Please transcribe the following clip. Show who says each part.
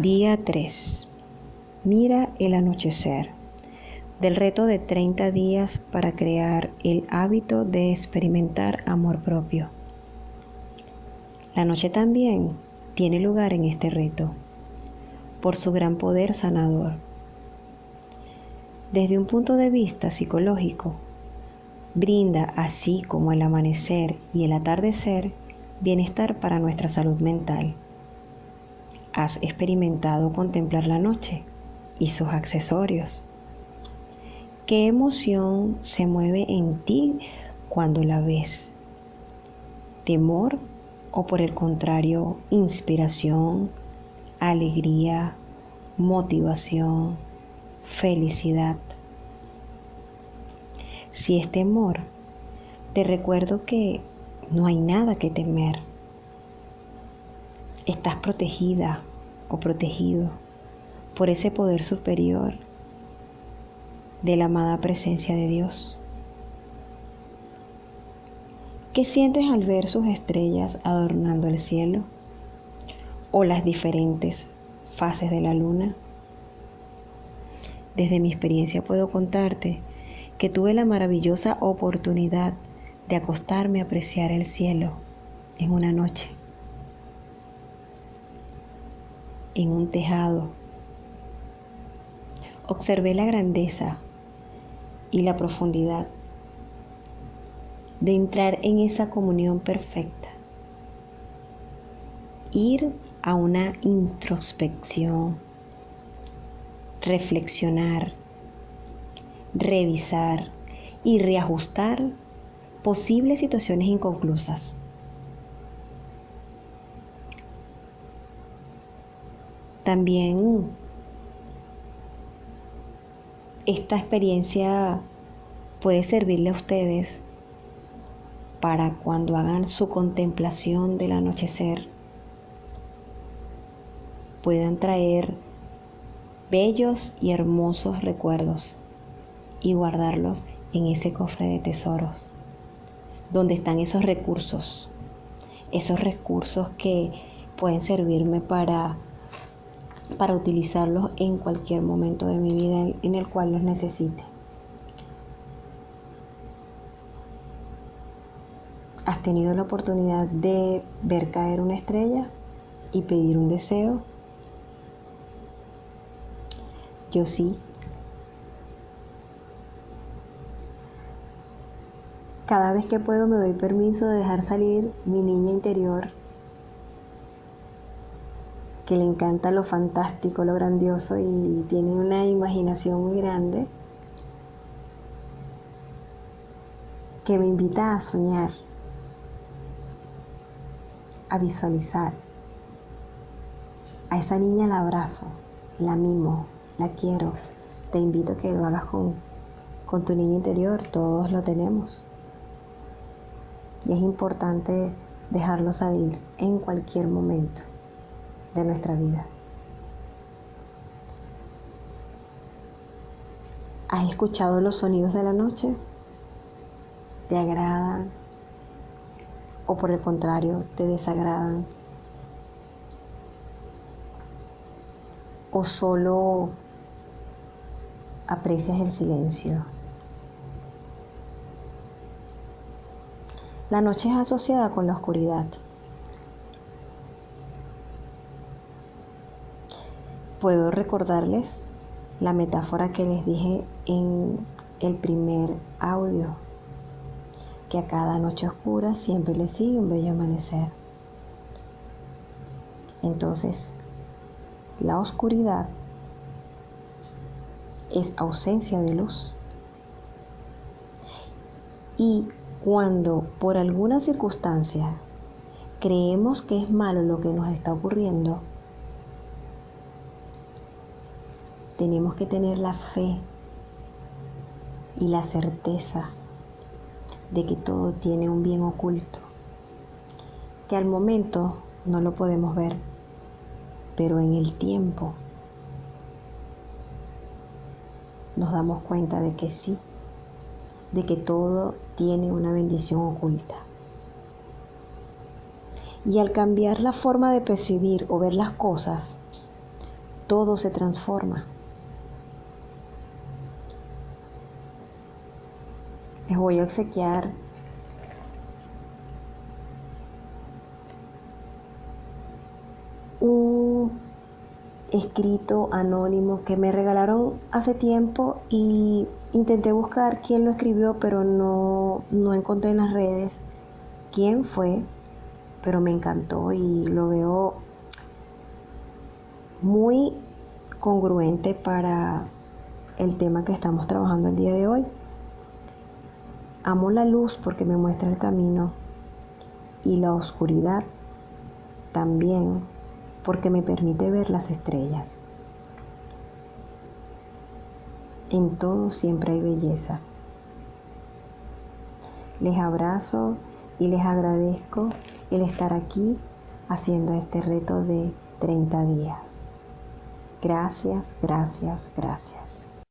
Speaker 1: Día 3. Mira el anochecer. Del reto de 30 días para crear el hábito de experimentar amor propio. La noche también tiene lugar en este reto por su gran poder sanador. Desde un punto de vista psicológico, brinda, así como el amanecer y el atardecer, bienestar para nuestra salud mental. ¿Has experimentado contemplar la noche y sus accesorios? ¿Qué emoción se mueve en ti cuando la ves? ¿Temor o por el contrario, inspiración, alegría, motivación, felicidad? Si es temor, te recuerdo que no hay nada que temer. Estás protegida o protegido por ese poder superior de la amada presencia de Dios. ¿Qué sientes al ver sus estrellas adornando el cielo? ¿O las diferentes fases de la luna? Desde mi experiencia puedo contarte que tuve la maravillosa oportunidad de acostarme a apreciar el cielo en una noche, en un tejado. Observé la grandeza y la profundidad de entrar en esa comunión perfecta. Ir a una introspección, reflexionar, revisar y reajustar posibles situaciones inconclusas. También esta experiencia puede servirle a ustedes para cuando hagan su contemplación del anochecer puedan traer bellos y hermosos recuerdos y guardarlos en ese cofre de tesoros donde están esos recursos, esos recursos que pueden servirme para, para utilizarlos en cualquier momento de mi vida en el cual los necesite. ¿Has tenido la oportunidad de ver caer una estrella y pedir un deseo? Yo sí. Cada vez que puedo me doy permiso de dejar salir mi niña interior, que le encanta lo fantástico, lo grandioso y tiene una imaginación muy grande, que me invita a soñar, a visualizar. A esa niña la abrazo, la mimo, la quiero. Te invito a que lo hagas con, con tu niño interior, todos lo tenemos y es importante dejarlo salir en cualquier momento de nuestra vida. ¿Has escuchado los sonidos de la noche? ¿Te agradan? ¿O por el contrario, te desagradan? ¿O solo aprecias el silencio? La noche es asociada con la oscuridad. Puedo recordarles la metáfora que les dije en el primer audio, que a cada noche oscura siempre le sigue un bello amanecer. Entonces, la oscuridad es ausencia de luz. Y cuando por alguna circunstancia creemos que es malo lo que nos está ocurriendo, tenemos que tener la fe y la certeza de que todo tiene un bien oculto, que al momento no lo podemos ver, pero en el tiempo nos damos cuenta de que sí de que todo tiene una bendición oculta. Y al cambiar la forma de percibir o ver las cosas, todo se transforma. Voy a obsequiar un escrito anónimo que me regalaron hace tiempo y intenté buscar quién lo escribió, pero no, no encontré en las redes quién fue, pero me encantó y lo veo muy congruente para el tema que estamos trabajando el día de hoy. Amo la luz porque me muestra el camino y la oscuridad también porque me permite ver las estrellas. En todo siempre hay belleza. Les abrazo y les agradezco el estar aquí haciendo este reto de 30 días. Gracias, gracias, gracias.